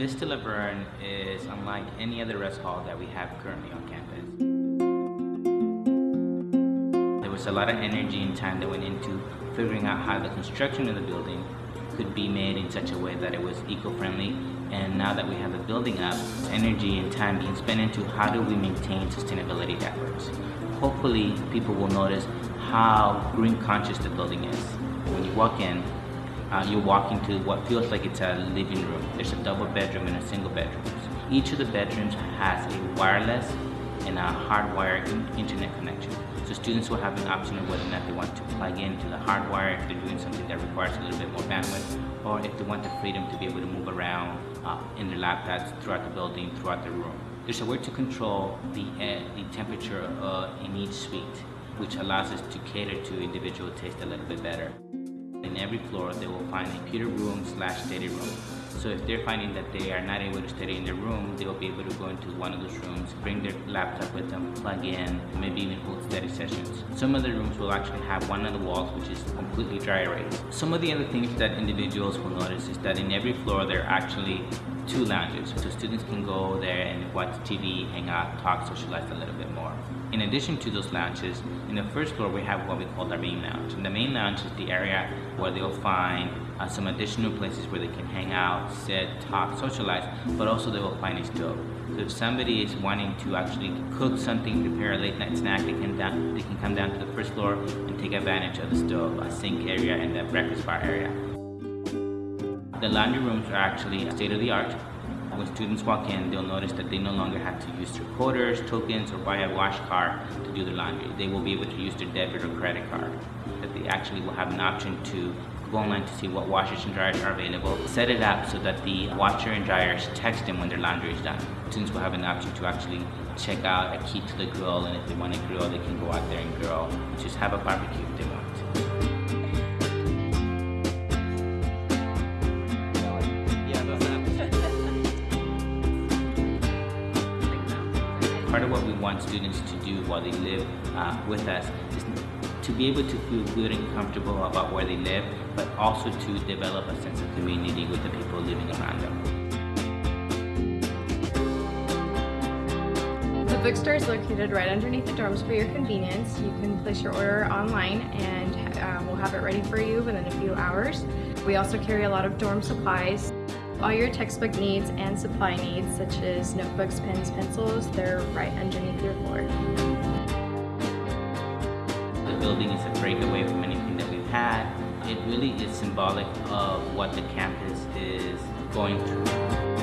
Vista La Verne is unlike any other rest hall that we have currently on campus. There was a lot of energy and time that went into figuring out how the construction of the building could be made in such a way that it was eco-friendly and now that we have the building up, energy and time being spent into how do we maintain sustainability efforts. Hopefully people will notice how green conscious the building is. When you walk in, uh, you walk into what feels like it's a living room. There's a double bedroom and a single bedroom. Each of the bedrooms has a wireless and a hardwired internet connection. So students will have an option of whether or not they want to plug into the hardwire if they're doing something that requires a little bit more bandwidth, or if they want the freedom to be able to move around uh, in their laptops throughout the building, throughout the room. There's a way to control the, uh, the temperature uh, in each suite, which allows us to cater to individual taste a little bit better. Every floor, they will find a computer room slash study room. So if they're finding that they are not able to study in their room, they will be able to go into one of those rooms, bring their laptop with them, plug in, maybe even hold study sessions. Some of the rooms will actually have one of the walls which is completely dry erase. Some of the other things that individuals will notice is that in every floor there are actually two lounges. So students can go there and watch TV, hang out, talk, socialize a little bit more. In addition to those lounges, in the first floor we have what we call the main lounge. And the main lounge is the area where they'll find uh, some additional places where they can hang out, sit, talk, socialize, but also they will find a stove. So if somebody is wanting to actually cook something, prepare a late night snack, they can, down, they can come down to the first floor and take advantage of the stove, a sink area, and the breakfast bar area. The laundry rooms are actually state of the art. When students walk in, they'll notice that they no longer have to use their quarters, tokens, or buy a wash card to do their laundry. They will be able to use their debit or credit card. That they actually will have an option to go online to see what washers and dryers are available. Set it up so that the washer and dryers text them when their laundry is done. Students will have an option to actually check out a key to the grill, and if they want to grill, they can go out there and grill. Just have a barbecue if they want. Part of what we want students to do while they live uh, with us is to be able to feel good and comfortable about where they live, but also to develop a sense of community with the people living around them. The bookstore is located right underneath the dorms for your convenience. You can place your order online and uh, we'll have it ready for you within a few hours. We also carry a lot of dorm supplies. All your textbook needs and supply needs, such as notebooks, pens, pencils, they're right underneath your floor. The building is a breakaway from anything that we've had. It really is symbolic of what the campus is going through.